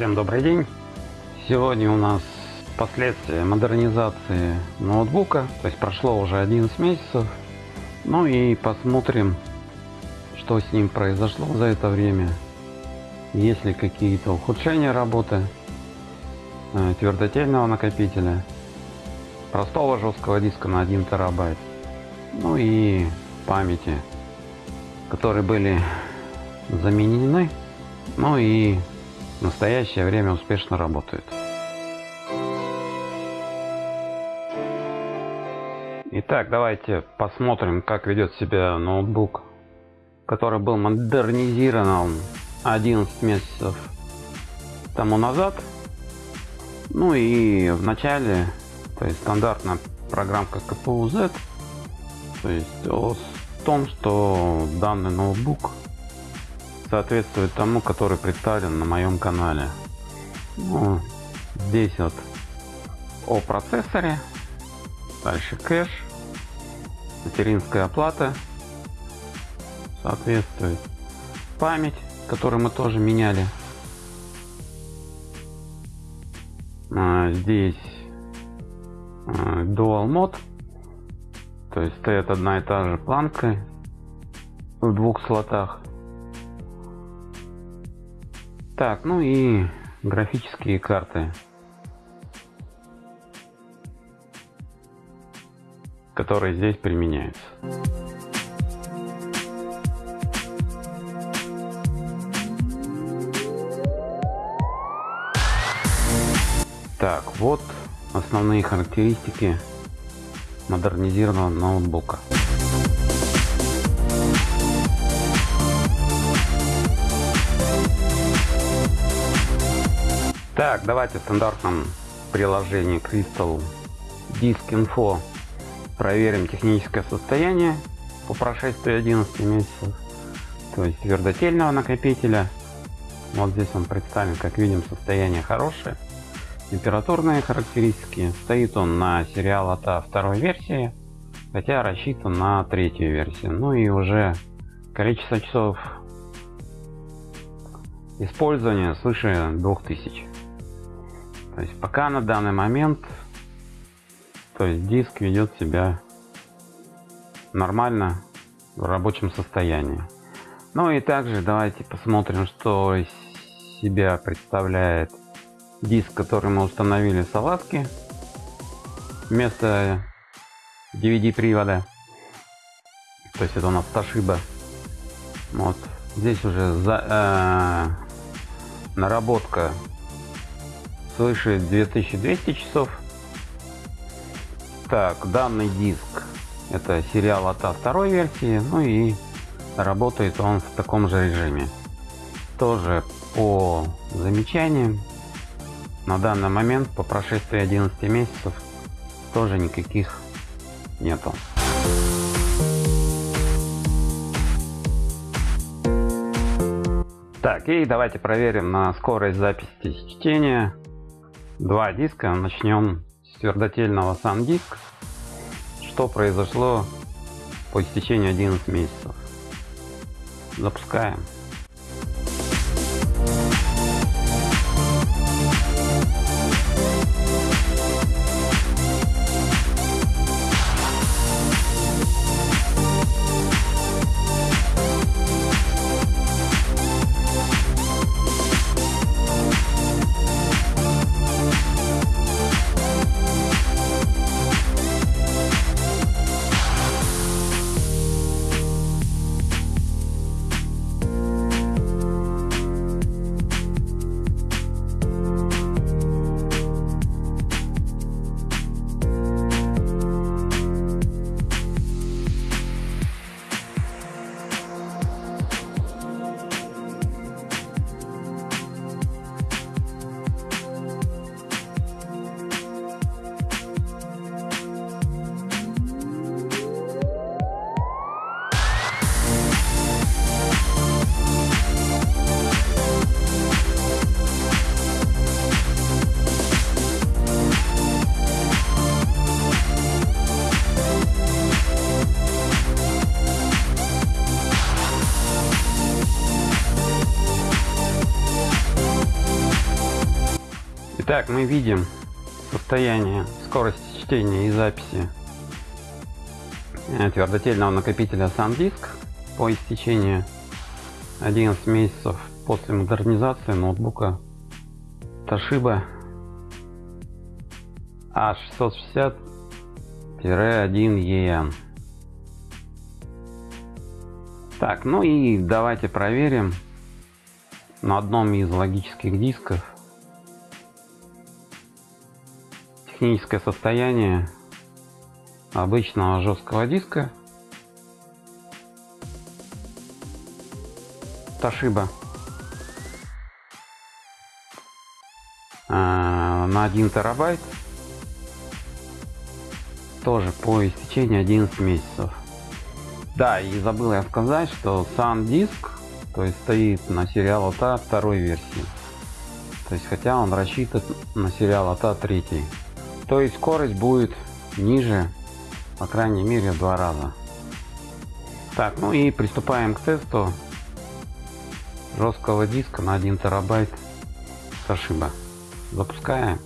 Всем добрый день. Сегодня у нас последствия модернизации ноутбука. То есть прошло уже 11 месяцев. Ну и посмотрим, что с ним произошло за это время. Есть ли какие-то ухудшения работы э, твердотельного накопителя, простого жесткого диска на 1 терабайт, ну и памяти, которые были заменены, ну и в настоящее время успешно работают. Итак, давайте посмотрим, как ведет себя ноутбук, который был модернизирован 11 месяцев тому назад. Ну и в начале, то есть стандартная программка KPU-Z, то есть о том, что данный ноутбук соответствует тому, который представлен на моем канале. Ну, здесь вот о процессоре, дальше кэш, материнская оплата соответствует, память, которую мы тоже меняли. А, здесь а, Dual Mode, то есть стоит одна и та же планка в двух слотах. Так, ну и графические карты. которые здесь применяются. Так, вот основные характеристики модернизированного ноутбука. Так, давайте в стандартном приложении Crystal Disk Info проверим техническое состояние по прошествии 11 месяцев. То есть твердотельного накопителя. Вот здесь он представлен, как видим, состояние хорошее. Температурные характеристики. Стоит он на сериал АТА второй версии, хотя рассчитан на третью версию. Ну и уже количество часов использования свыше 2000. То есть пока на данный момент то есть диск ведет себя нормально в рабочем состоянии. Ну и также давайте посмотрим, что из себя представляет диск, который мы установили в салазке вместо DVD привода. То есть это у нас Toshiba. Вот здесь уже за, э, наработка свыше 2200 часов. Так, данный диск это сериал от второй версии, ну и работает он в таком же режиме. Тоже по замечаниям на данный момент по прошествии 11 месяцев тоже никаких нету. Так, и давайте проверим на скорость записи чтения. Два диска. Начнем с твердотельного SanDisk. Что произошло по истечению 11 месяцев. Запускаем. Итак, мы видим состояние скорости чтения и записи э, твердотельного накопителя SanDisk по истечении 11 месяцев после модернизации ноутбука Toshiba A660-1EN. Так, ну и давайте проверим на одном из логических дисков техническое состояние обычного жесткого диска. Toshiba. А, на 1 терабайт. Тоже по истечении 11 месяцев. Да и забыл я сказать что сам диск то есть стоит на сериал АТА второй версии. То есть хотя он рассчитан на сериал АТА третий то есть скорость будет ниже по крайней мере в два раза так ну и приступаем к тесту жесткого диска на 1 терабайт Toshiba. Запускаем.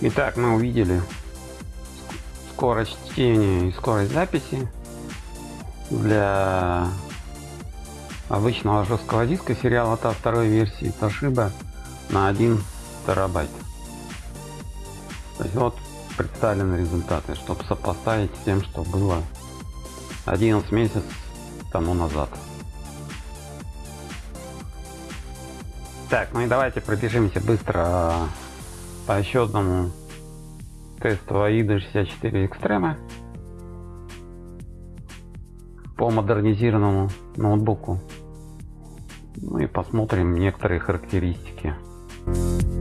Итак, мы увидели скорость чтения и скорость записи для обычного жесткого диска сериала TA второй версии Toshiba на 1 терабайт. То есть вот представлены результаты, чтобы сопоставить с тем, что было 11 месяцев тому назад. Так, ну и давайте пробежимся быстро по еще одному тесту AIDA 64 Extreme по модернизированному ноутбуку. Ну и посмотрим некоторые характеристики. Так,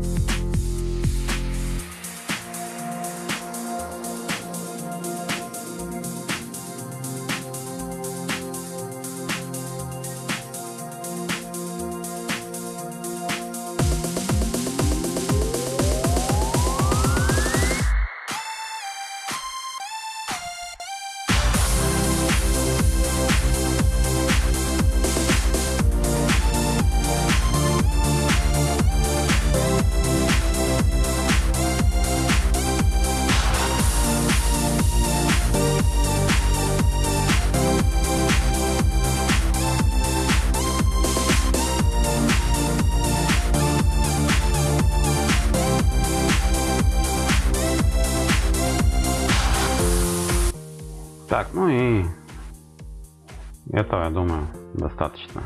этого, я думаю, достаточно.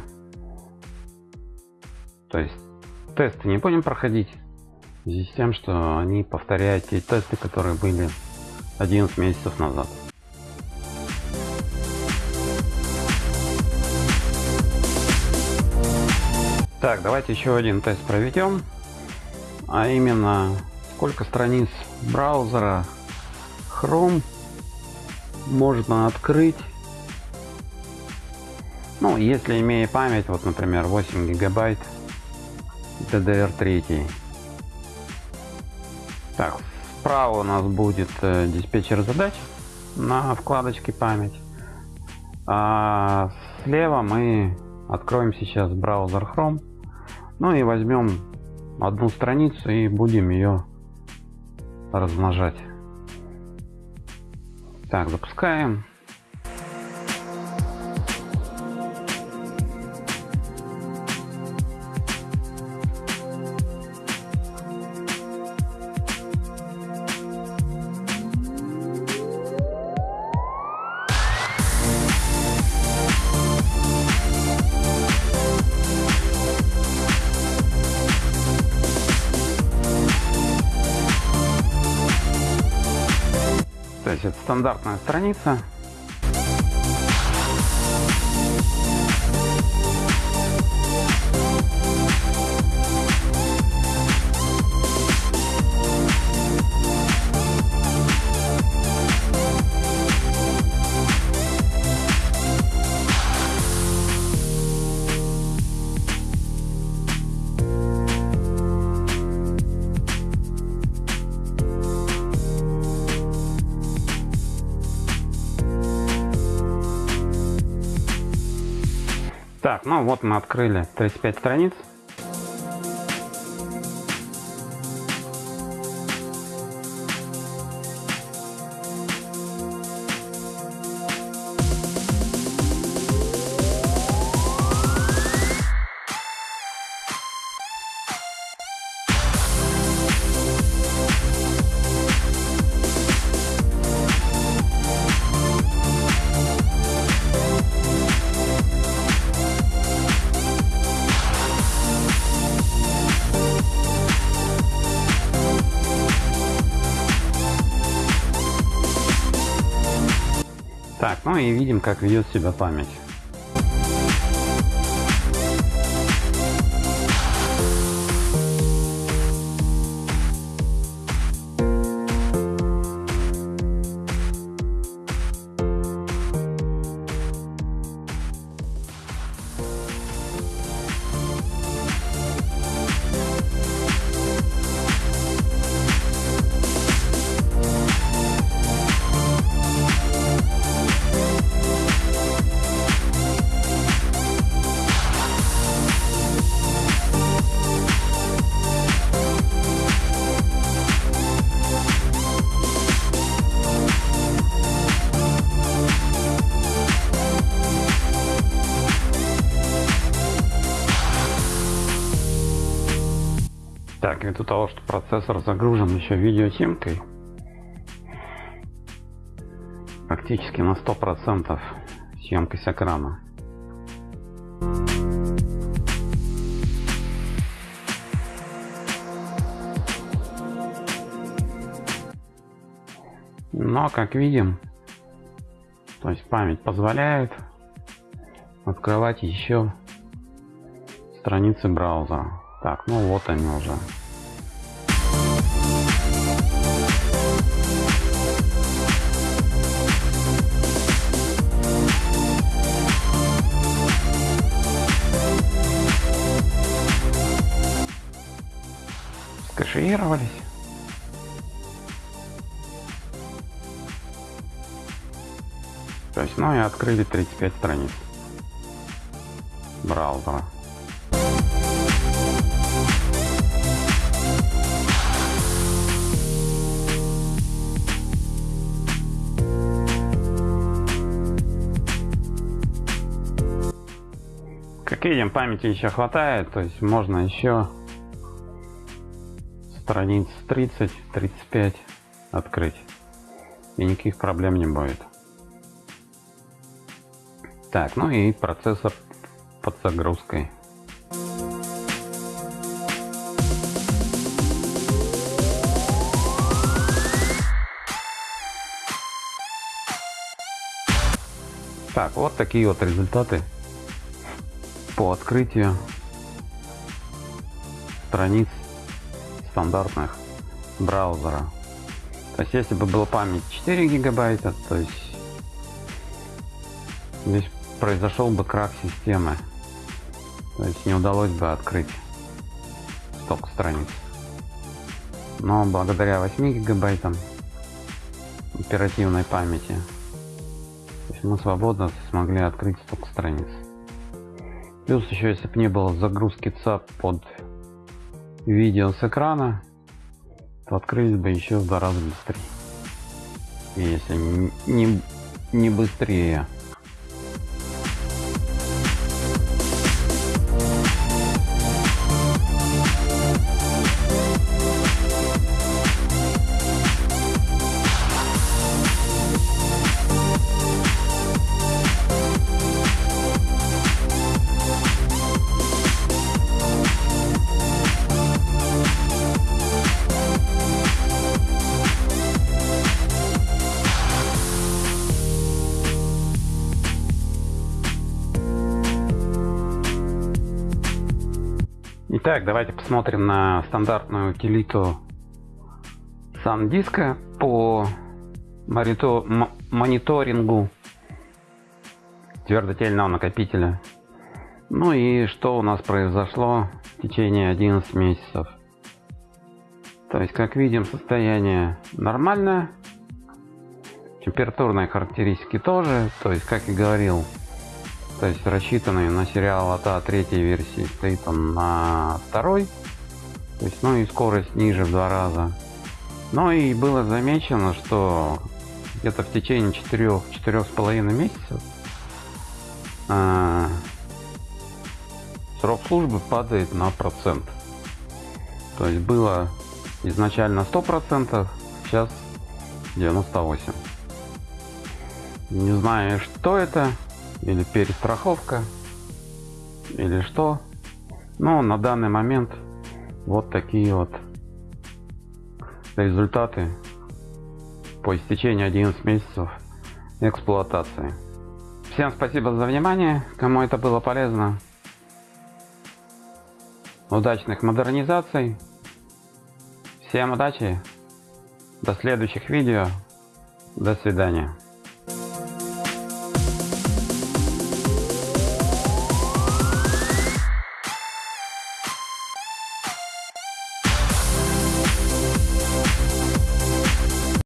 То есть тесты не будем проходить. В связи с тем, что они повторяют те тесты, которые были 11 месяцев назад. Так, давайте еще один тест проведем. А именно, сколько страниц браузера Chrome можно открыть ну если имея память вот например 8 гигабайт DDR3 так справа у нас будет э, диспетчер задач на вкладочке память а слева мы Откроем сейчас браузер Chrome. Ну и возьмем одну страницу и будем ее размножать. Так, запускаем. Это стандартная страница. Так, ну вот мы открыли 35 страниц. И видим, как ведет себя память. Так, ввиду того, что процессор загружен еще видеосимкой, практически на 100% съемка с экрана. Но, как видим, то есть память позволяет открывать еще страницы браузера. Так, ну вот они уже. Скашировались. То есть, ну и открыли 35 страниц браузера. Как видим, памяти еще хватает, то есть можно еще страниц 30-35 открыть. И никаких проблем не будет. Так, ну и процессор под загрузкой. Так, вот такие вот результаты по открытию страниц стандартных браузера. То есть если бы была память 4 гигабайта, то есть здесь произошел бы крах системы. То есть не удалось бы открыть столько страниц. Но благодаря 8 гигабайтам оперативной памяти мы свободно смогли открыть столько страниц. Плюс еще, если бы не было загрузки ЦАП под видео с экрана, то открылись бы еще в два раза быстрее. Если не, не быстрее. Итак, давайте посмотрим на стандартную утилиту SanDisk по мониторингу твердотельного накопителя. Ну и что у нас произошло в течение 11 месяцев. То есть, как видим, состояние нормальное. Температурные характеристики тоже. То есть, как и говорил, то есть рассчитанный на сериал АТА третьей версии стоит он на второй. То есть ну и скорость ниже в два раза. Ну и было замечено что где-то в течение четырех четырех с половиной месяцев э, срок службы падает на процент. То есть было изначально сто процентов сейчас 98 не знаю что это или перестраховка. Или что. Но на данный момент вот такие вот результаты по истечении 11 месяцев эксплуатации. Всем спасибо за внимание. Кому это было полезно. Удачных модернизаций. Всем удачи. До следующих видео. До свидания